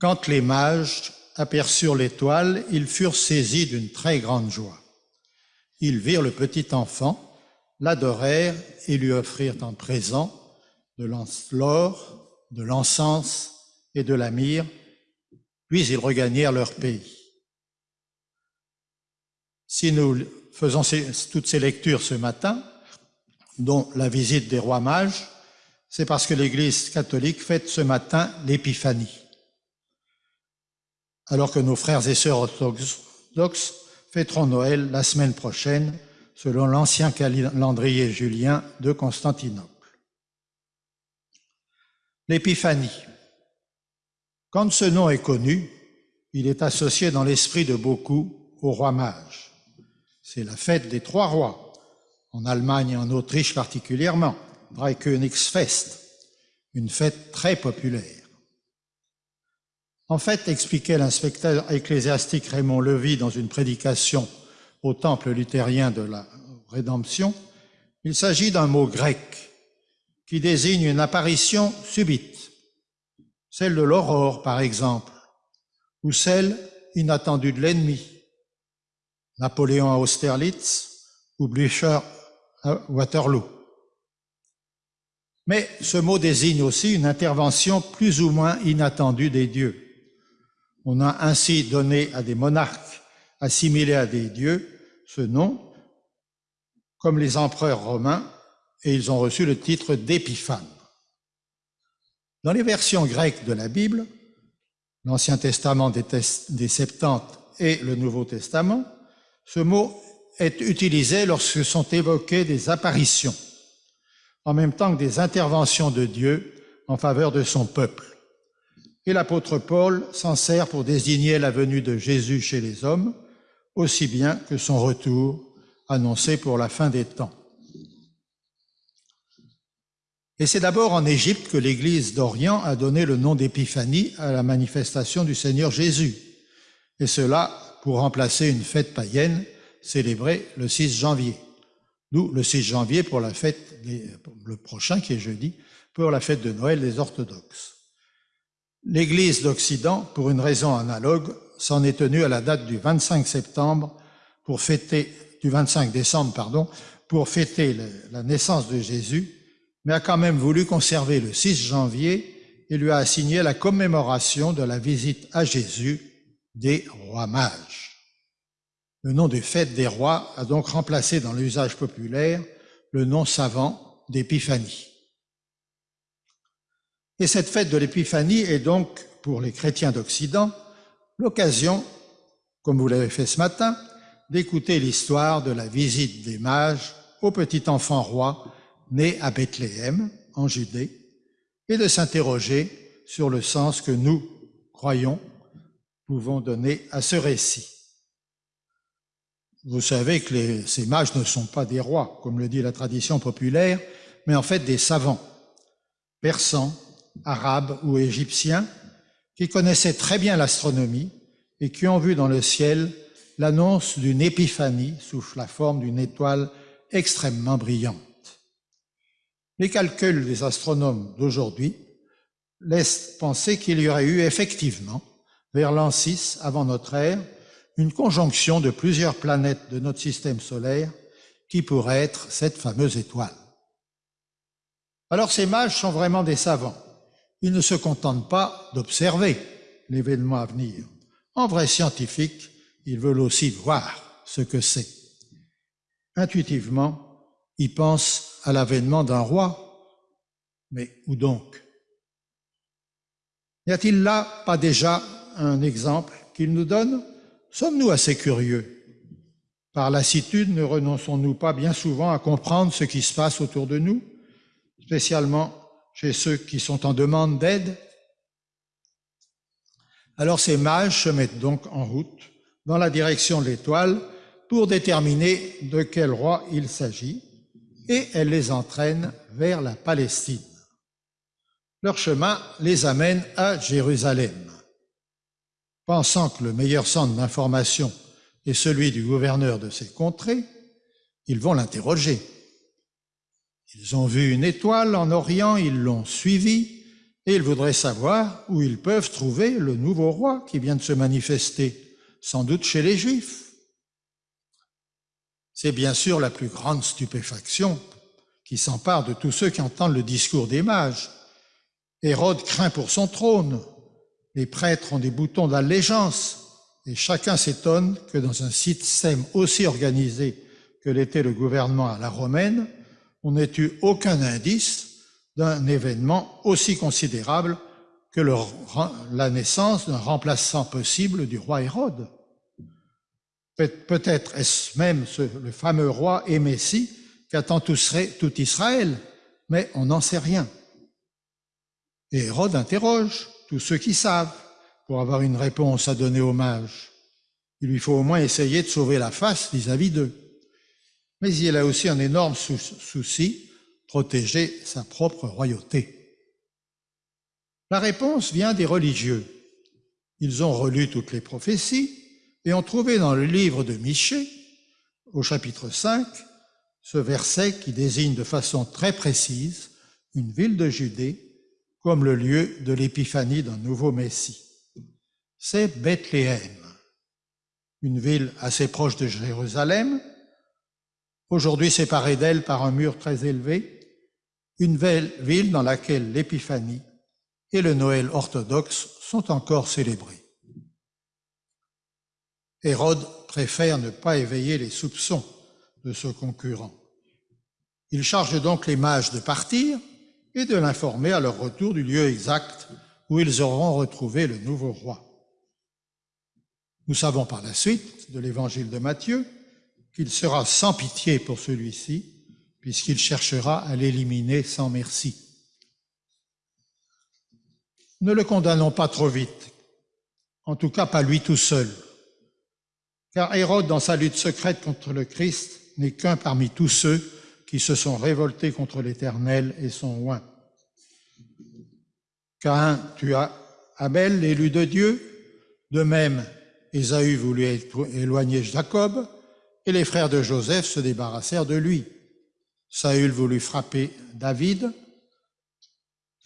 Quand les mages aperçurent l'étoile, ils furent saisis d'une très grande joie. Ils virent le petit enfant, l'adorèrent et lui offrirent en présent de l'or, de l'encens et de la myrrhe, puis ils regagnèrent leur pays. Si nous faisons toutes ces lectures ce matin, dont la visite des rois mages, c'est parce que l'Église catholique fête ce matin l'Épiphanie. Alors que nos frères et sœurs orthodoxes fêteront Noël la semaine prochaine, selon l'ancien calendrier julien de Constantinople. L'Épiphanie. Quand ce nom est connu, il est associé dans l'esprit de beaucoup au roi mage. C'est la fête des trois rois, en Allemagne et en Autriche particulièrement, Dreikönigsfest, une fête très populaire. En fait, expliquait l'inspecteur ecclésiastique Raymond Levy dans une prédication au temple luthérien de la rédemption, il s'agit d'un mot grec qui désigne une apparition subite, celle de l'aurore par exemple, ou celle inattendue de l'ennemi, Napoléon à Austerlitz ou Blücher à Waterloo. Mais ce mot désigne aussi une intervention plus ou moins inattendue des dieux. On a ainsi donné à des monarques assimilés à des dieux ce nom, comme les empereurs romains, et ils ont reçu le titre d'épiphane. Dans les versions grecques de la Bible, l'Ancien Testament des, Septante et le Nouveau Testament, ce mot est utilisé lorsque sont évoquées des apparitions, en même temps que des interventions de Dieu en faveur de son peuple. Et l'apôtre Paul s'en sert pour désigner la venue de Jésus chez les hommes, aussi bien que son retour annoncé pour la fin des temps. Et c'est d'abord en Égypte que l'Église d'Orient a donné le nom d'Épiphanie à la manifestation du Seigneur Jésus, et cela pour remplacer une fête païenne célébrée le 6 janvier. Nous, le 6 janvier pour la fête, le prochain qui est jeudi, pour la fête de Noël des orthodoxes. L'Église d'Occident, pour une raison analogue, s'en est tenue à la date du 25 septembre pour fêter, du 25 décembre, pardon, pour fêter la naissance de Jésus, mais a quand même voulu conserver le 6 janvier et lui a assigné la commémoration de la visite à Jésus des rois mages. Le nom de fête des rois a donc remplacé dans l'usage populaire le nom savant d'épiphanie. Et cette fête de l'épiphanie est donc, pour les chrétiens d'Occident, l'occasion, comme vous l'avez fait ce matin, d'écouter l'histoire de la visite des mages au petit enfant roi né à Bethléem, en Judée, et de s'interroger sur le sens que nous, croyons, pouvons donner à ce récit. Vous savez que ces mages ne sont pas des rois, comme le dit la tradition populaire, mais en fait des savants, persans, arabes ou égyptiens, qui connaissaient très bien l'astronomie et qui ont vu dans le ciel l'annonce d'une épiphanie sous la forme d'une étoile extrêmement brillante. Les calculs des astronomes d'aujourd'hui laissent penser qu'il y aurait eu effectivement, vers l'an 6 avant notre ère, une conjonction de plusieurs planètes de notre système solaire qui pourrait être cette fameuse étoile. Alors ces mages sont vraiment des savants. Ils ne se contentent pas d'observer l'événement à venir. En vrai scientifique, ils veulent aussi voir ce que c'est. Intuitivement, ils pensent à l'avènement d'un roi. Mais où donc? N'y a-t-il là pas déjà un exemple qu'il nous donne Sommes-nous assez curieux? Par lassitude, ne renonçons-nous pas bien souvent à comprendre ce qui se passe autour de nous, spécialement chez ceux qui sont en demande d'aide. Alors ces mages se mettent donc en route dans la direction de l'étoile pour déterminer de quel roi il s'agit et elle les entraîne vers la Palestine. Leur chemin les amène à Jérusalem. Pensant que le meilleur centre d'information est celui du gouverneur de ces contrées, ils vont l'interroger. Ils ont vu une étoile en Orient, ils l'ont suivie, et ils voudraient savoir où ils peuvent trouver le nouveau roi qui vient de se manifester, sans doute chez les Juifs. C'est bien sûr la plus grande stupéfaction qui s'empare de tous ceux qui entendent le discours des mages. Hérode craint pour son trône, les prêtres ont des boutons d'allégeance, et chacun s'étonne que dans un système aussi organisé que l'était le gouvernement à la romaine, on n'ait eu aucun indice d'un événement aussi considérable que la naissance d'un remplaçant possible du roi Hérode. Peut-être est-ce même le fameux roi et Messie qu'attend tout Israël, mais on n'en sait rien. Et Hérode interroge tous ceux qui savent pour avoir une réponse à donner aux mages. Il lui faut au moins essayer de sauver la face vis-à-vis d'eux. Mais il a aussi un énorme souci, protéger sa propre royauté. La réponse vient des religieux. Ils ont relu toutes les prophéties et ont trouvé dans le livre de Michée, au chapitre 5, ce verset qui désigne de façon très précise une ville de Judée comme le lieu de l'épiphanie d'un nouveau Messie. C'est Bethléem, une ville assez proche de Jérusalem, aujourd'hui séparée d'elle par un mur très élevé, une ville dans laquelle l'épiphanie et le Noël orthodoxe sont encore célébrés. Hérode préfère ne pas éveiller les soupçons de ce concurrent. Il charge donc les mages de partir et de l'informer à leur retour du lieu exact où ils auront retrouvé le nouveau roi. Nous savons par la suite de l'évangile de Matthieu qu'il sera sans pitié pour celui-ci, puisqu'il cherchera à l'éliminer sans merci. Ne le condamnons pas trop vite, en tout cas pas lui tout seul, car Hérode, dans sa lutte secrète contre le Christ, n'est qu'un parmi tous ceux qui se sont révoltés contre l'Éternel et son oint. Cain tua Abel, l'élu de Dieu, de même Ésaü voulut éloigner Jacob, et les frères de Joseph se débarrassèrent de lui. Saül voulut frapper David,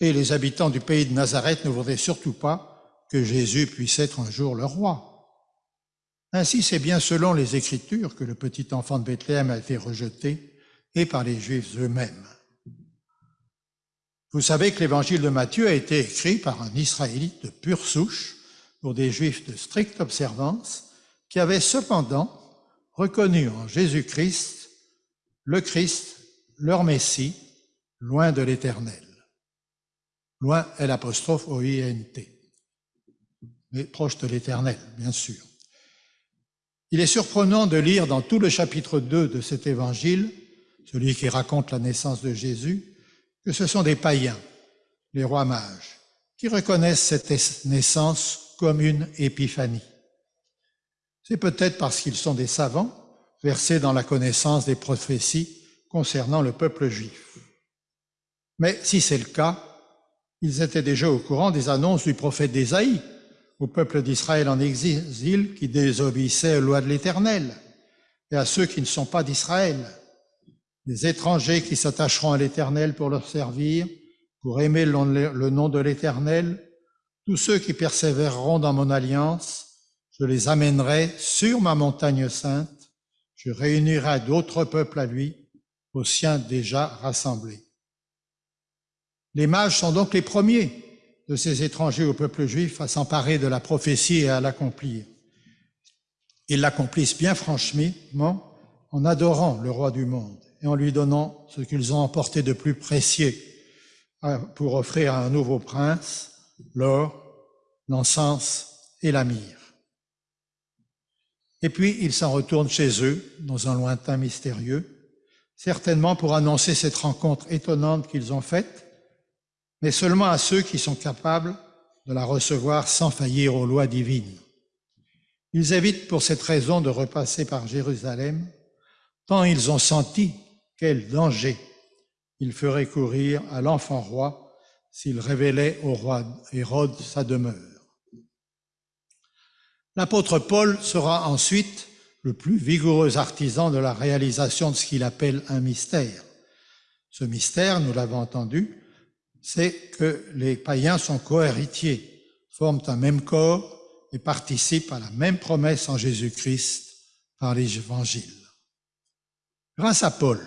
et les habitants du pays de Nazareth ne voudraient surtout pas que Jésus puisse être un jour leur roi. Ainsi, c'est bien selon les Écritures que le petit enfant de Bethléem a été rejeté et par les Juifs eux-mêmes. Vous savez que l'évangile de Matthieu a été écrit par un Israélite de pure souche pour des Juifs de stricte observance qui avaient cependant reconnu en Jésus-Christ le Christ, leur Messie, loin de l'Éternel. Loin est l'apostrophe O-I-N-T, mais proche de l'Éternel, bien sûr. Il est surprenant de lire dans tout le chapitre 2 de cet évangile, celui qui raconte la naissance de Jésus, que ce sont des païens, les rois mages, qui reconnaissent cette naissance comme une épiphanie. C'est peut-être parce qu'ils sont des savants, versés dans la connaissance des prophéties concernant le peuple juif. Mais si c'est le cas, ils étaient déjà au courant des annonces du prophète d'Ésaïe, au peuple d'Israël en exil qui désobéissait aux lois de l'Éternel, et à ceux qui ne sont pas d'Israël, des étrangers qui s'attacheront à l'Éternel pour leur servir, pour aimer le nom de l'Éternel, tous ceux qui persévéreront dans mon alliance, je les amènerai sur ma montagne sainte, je réunirai d'autres peuples à lui, aux siens déjà rassemblés. Les mages sont donc les premiers de ces étrangers au peuple juif à s'emparer de la prophétie et à l'accomplir. Ils l'accomplissent bien franchement en adorant le roi du monde et en lui donnant ce qu'ils ont emporté de plus précieux pour offrir à un nouveau prince l'or, l'encens et la. Et puis ils s'en retournent chez eux, dans un lointain mystérieux, certainement pour annoncer cette rencontre étonnante qu'ils ont faite mais seulement à ceux qui sont capables de la recevoir sans faillir aux lois divines. Ils évitent pour cette raison de repasser par Jérusalem, tant ils ont senti quel danger il ferait courir à l'enfant roi s'il révélait au roi Hérode sa demeure. L'apôtre Paul sera ensuite le plus vigoureux artisan de la réalisation de ce qu'il appelle un mystère. Ce mystère, nous l'avons entendu, c'est que les païens sont cohéritiers, forment un même corps et participent à la même promesse en Jésus-Christ par les évangiles. Grâce à Paul,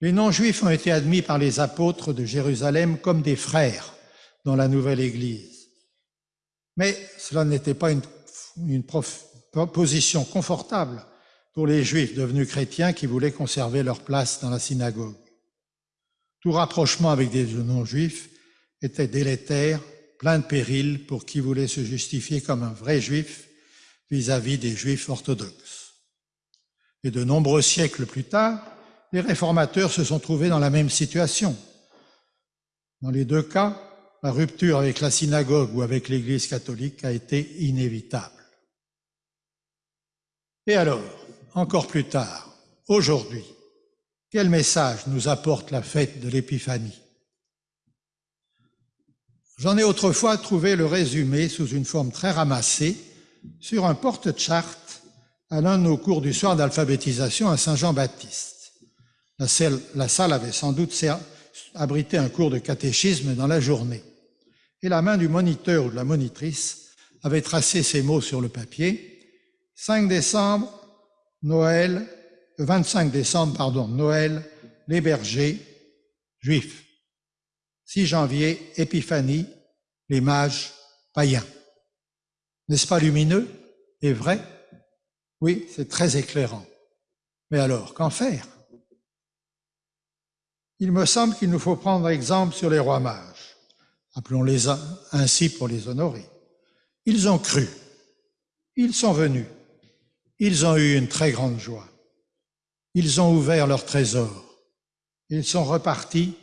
les non-juifs ont été admis par les apôtres de Jérusalem comme des frères dans la nouvelle Église. Mais cela n'était pas une, une position confortable pour les juifs devenus chrétiens qui voulaient conserver leur place dans la synagogue. Tout rapprochement avec des non-juifs était délétère, plein de périls pour qui voulait se justifier comme un vrai juif vis-à-vis -vis des juifs orthodoxes. Et de nombreux siècles plus tard, les réformateurs se sont trouvés dans la même situation. Dans les deux cas, la rupture avec la synagogue ou avec l'Église catholique a été inévitable. Et alors, encore plus tard, aujourd'hui, quel message nous apporte la fête de l'Épiphanie? J'en ai autrefois trouvé le résumé sous une forme très ramassée sur un porte-charte à l'un de nos cours du soir d'alphabétisation à Saint-Jean-Baptiste. La la salle avait sans doute abrité un cours de catéchisme dans la journée. Et la main du moniteur ou de la monitrice avait tracé ces mots sur le papier. 5 décembre, Noël, le 25 décembre, pardon, Noël, les bergers, juifs. 6 janvier, Épiphanie, les mages, païens. N'est-ce pas lumineux et vrai? Oui, c'est très éclairant. Mais alors, qu'en faire? Il me semble qu'il nous faut prendre exemple sur les rois mages. Appelons-les ainsi pour les honorer. Ils ont cru. Ils sont venus. Ils ont eu une très grande joie. Ils ont ouvert leur trésor. Ils sont repartis,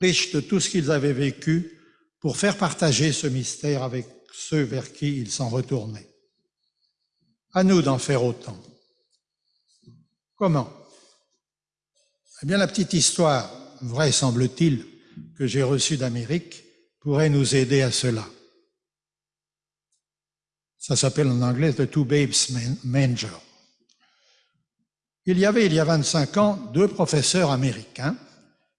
riches de tout ce qu'ils avaient vécu, pour faire partager ce mystère avec ceux vers qui ils s'en retournaient. À nous d'en faire autant. Comment? Eh bien, la petite histoire, vraie semble-t-il, que j'ai reçue d'Amérique, pourrait nous aider à cela. Ça s'appelle en anglais The Two Babes Manger. Il y avait, il y a 25 ans, deux professeurs américains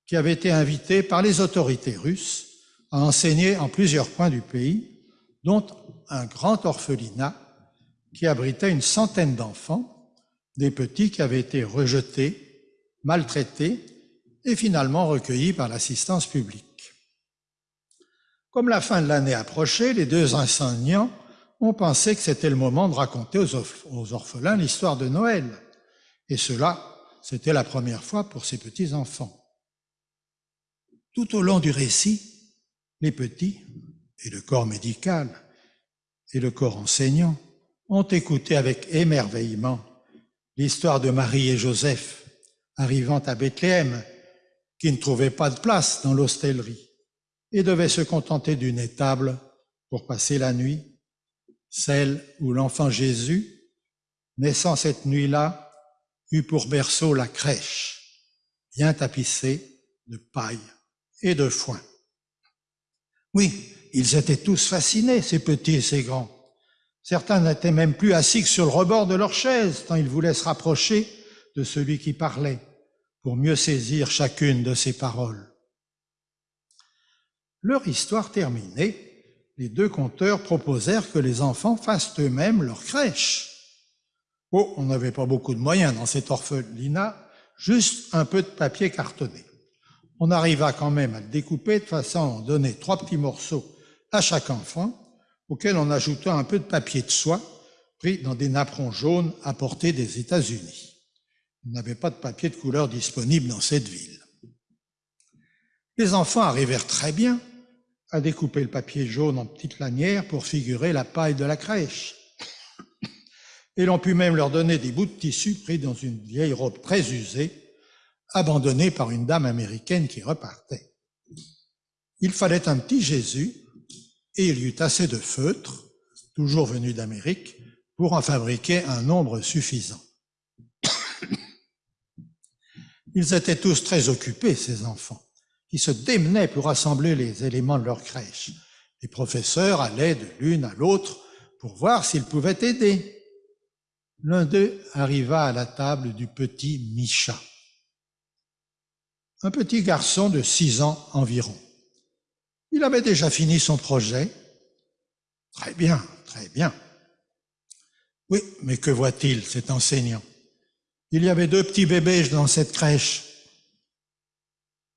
qui avaient été invités par les autorités russes à enseigner en plusieurs points du pays, dont un grand orphelinat qui abritait une centaine d'enfants, des petits qui avaient été rejetés, maltraités et finalement recueillis par l'assistance publique. Comme la fin de l'année approchait, les deux enseignants ont pensé que c'était le moment de raconter aux orphelins l'histoire de Noël. Et cela, c'était la première fois pour ces petits-enfants. Tout au long du récit, les petits et le corps médical et le corps enseignant ont écouté avec émerveillement l'histoire de Marie et Joseph arrivant à Bethléem, qui ne trouvaient pas de place dans l'hostellerie et devaient se contenter d'une étable pour passer la nuit, celle où l'enfant Jésus, naissant cette nuit-là, eut pour berceau la crèche, bien tapissée de paille et de foin. Oui, ils étaient tous fascinés, ces petits et ces grands. Certains n'étaient même plus assis que sur le rebord de leur chaise, tant ils voulaient se rapprocher de celui qui parlait, pour mieux saisir chacune de ses paroles. Leur histoire terminée, les deux conteurs proposèrent que les enfants fassent eux-mêmes leur crèche. Oh, on n'avait pas beaucoup de moyens dans cet orphelinat, juste un peu de papier cartonné. On arriva quand même à le découper de façon à donner trois petits morceaux à chaque enfant, auxquels on ajouta un peu de papier de soie pris dans des napperons jaunes apportés des États-Unis. Il n'y avait pas de papier de couleur disponible dans cette ville. Les enfants arrivèrent très bien à découper le papier jaune en petites lanières pour figurer la paille de la crèche et l'on put même leur donner des bouts de tissu pris dans une vieille robe très usée, abandonnée par une dame américaine qui repartait. Il fallait un petit Jésus, et il y eut assez de feutres, toujours venus d'Amérique, pour en fabriquer un nombre suffisant. Ils étaient tous très occupés, ces enfants, qui se démenaient pour assembler les éléments de leur crèche. Les professeurs allaient de l'une à l'autre pour voir s'ils pouvaient aider. L'un d'eux arriva à la table du petit Micha, un petit garçon de six ans environ. Il avait déjà fini son projet. Très bien, très bien. Oui, mais que voit-il, cet enseignant? Il y avait deux petits bébés dans cette crèche.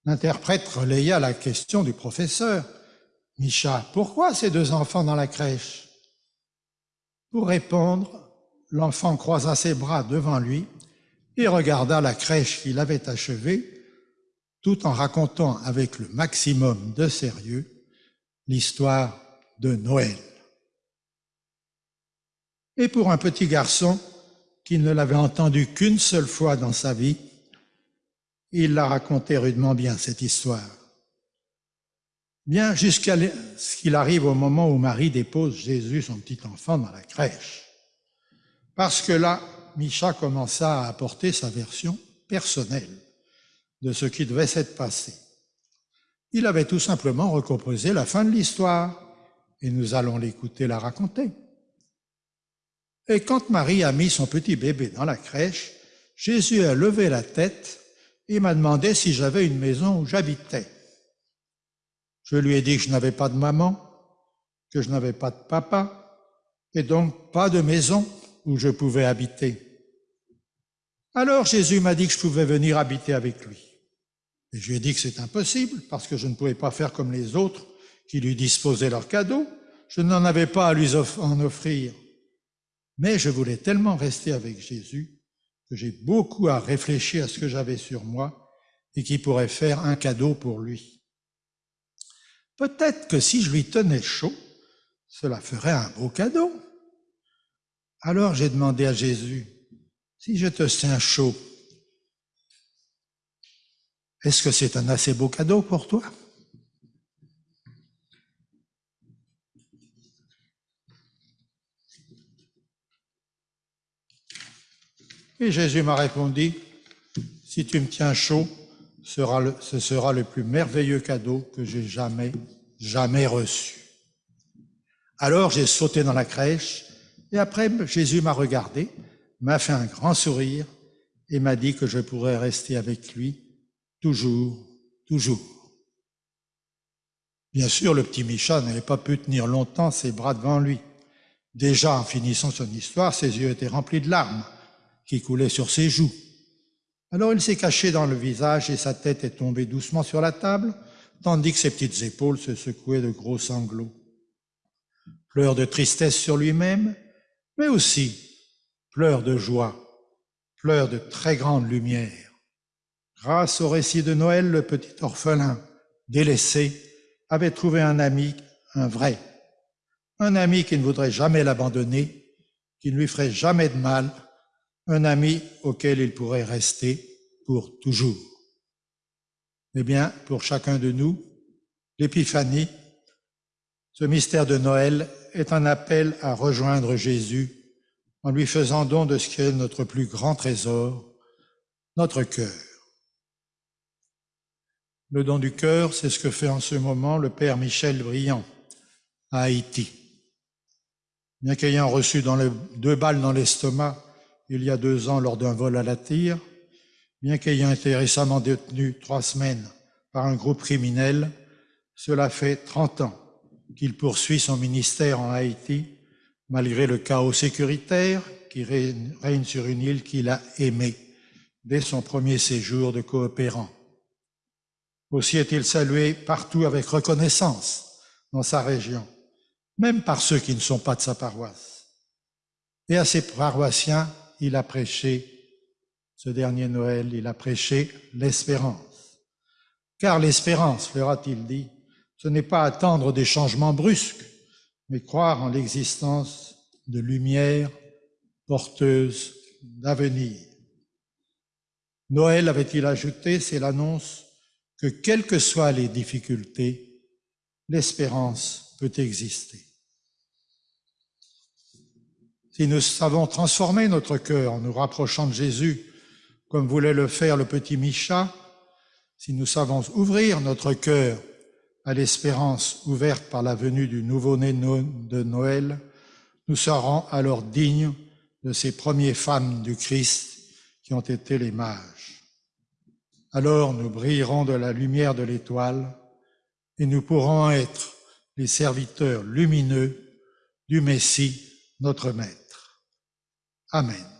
L'interprète relaya la question du professeur. Micha, pourquoi ces deux enfants dans la crèche? Pour répondre, l'enfant croisa ses bras devant lui et regarda la crèche qu'il avait achevée, tout en racontant avec le maximum de sérieux l'histoire de Noël. Et pour un petit garçon qui ne l'avait entendu qu'une seule fois dans sa vie, il la racontait rudement bien, cette histoire. Bien jusqu'à ce qu'il arrive au moment où Marie dépose Jésus, son petit enfant, dans la crèche. Parce que là, Micha commença à apporter sa version personnelle de ce qui devait s'être passé. Il avait tout simplement recomposé la fin de l'histoire, et nous allons l'écouter la raconter. Et quand Marie a mis son petit bébé dans la crèche, Jésus a levé la tête et m'a demandé si j'avais une maison où j'habitais. Je lui ai dit que je n'avais pas de maman, que je n'avais pas de papa, et donc pas de maison où je pouvais habiter. Alors Jésus m'a dit que je pouvais venir habiter avec lui. Et je lui ai dit que c'est impossible, parce que je ne pouvais pas faire comme les autres qui lui disposaient leurs cadeaux. Je n'en avais pas à lui en offrir. Mais je voulais tellement rester avec Jésus que j'ai beaucoup à réfléchir à ce que j'avais sur moi et qui pourrait faire un cadeau pour lui. Peut-être que si je lui tenais chaud, cela ferait un beau cadeau. Alors j'ai demandé à Jésus, si je te tiens chaud, est-ce que c'est un assez beau cadeau pour toi? Et Jésus m'a répondu, si tu me tiens chaud, ce sera le plus merveilleux cadeau que j'ai jamais, jamais reçu. Alors j'ai sauté dans la crèche et après Jésus m'a regardé, m'a fait un grand sourire et m'a dit que je pourrais rester avec lui toujours, toujours. Bien sûr, le petit Micha n'avait pas pu tenir longtemps ses bras devant lui. Déjà, en finissant son histoire, ses yeux étaient remplis de larmes qui coulaient sur ses joues. Alors il s'est caché dans le visage et sa tête est tombée doucement sur la table, tandis que ses petites épaules se secouaient de gros sanglots. Pleurs de tristesse sur lui-même, mais aussi pleurs de joie, pleurs de très grande lumière. Grâce au récit de Noël, le petit orphelin, délaissé, avait trouvé un ami, un vrai, un ami qui ne voudrait jamais l'abandonner, qui ne lui ferait jamais de mal, un ami auquel il pourrait rester pour toujours. Eh bien, pour chacun de nous, l'épiphanie, ce mystère de Noël, est un appel à rejoindre Jésus en lui faisant don de ce qui est notre plus grand trésor, notre cœur. Le don du cœur, c'est ce que fait en ce moment le Père Michel Briand à Haïti. Bien qu'ayant reçu deux balles dans l'estomac il y a deux ans lors d'un vol à la tire, bien qu'ayant été récemment détenu trois semaines par un groupe criminel, cela fait 30 ans qu'il poursuit son ministère en Haïti, malgré le chaos sécuritaire qui règne sur une île qu'il a aimée dès son premier séjour de coopérant. Aussi est-il salué partout avec reconnaissance dans sa région, même par ceux qui ne sont pas de sa paroisse. Et à ses paroissiens, il a prêché, ce dernier Noël, il a prêché l'espérance. Car l'espérance, leur a-t-il dit, ce n'est pas attendre des changements brusques, mais croire en l'existence de lumière porteuse d'avenir. Noël, avait-il ajouté, c'est l'annonce que quelles que soient les difficultés, l'espérance peut exister. Si nous savons transformer notre cœur en nous rapprochant de Jésus, comme voulait le faire le petit Micha, si nous savons ouvrir notre cœur à l'espérance ouverte par la venue du nouveau-né de Noël, nous serons alors dignes de ces premières femmes du Christ qui ont été les mages. Alors nous brillerons de la lumière de l'étoile et nous pourrons être les serviteurs lumineux du Messie, notre Maître. Amém.